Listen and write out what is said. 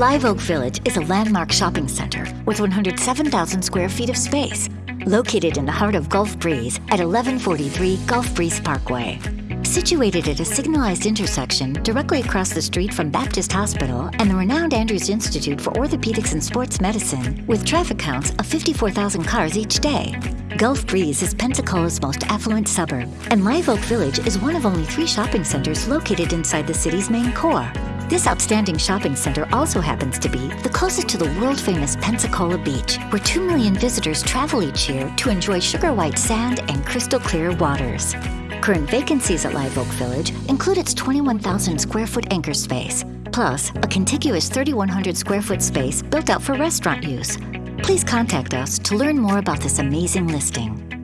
Live Oak Village is a landmark shopping center with 107,000 square feet of space, located in the heart of Gulf Breeze at 1143 Gulf Breeze Parkway. Situated at a signalized intersection directly across the street from Baptist Hospital and the renowned Andrews Institute for Orthopedics and Sports Medicine, with traffic counts of 54,000 cars each day. Gulf Breeze is Pensacola's most affluent suburb, and Live Oak Village is one of only three shopping centers located inside the city's main core. This outstanding shopping center also happens to be the closest to the world-famous Pensacola Beach, where 2 million visitors travel each year to enjoy sugar white sand and crystal clear waters. Current vacancies at Live Oak Village include its 21,000 square foot anchor space, plus a contiguous 3,100 square foot space built out for restaurant use. Please contact us to learn more about this amazing listing.